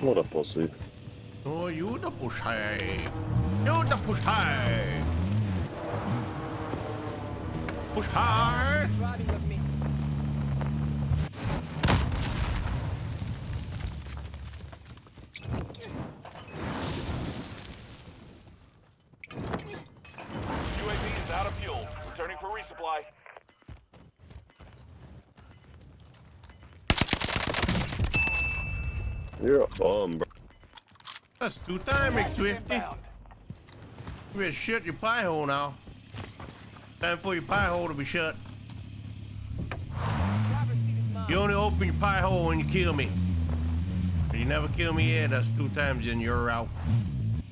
What a pussy. Oh, you the pussy. You the pussy. Pussy. Driving with me. UAV is out of fuel. Returning for resupply. You're a bum, bro. That's two time, Gas is Swifty. inbound. You better shut your pie hole now. Time for your pie hole to be shut. You only open your pie hole when you kill me. If you never kill me yet, that's two times and you're out.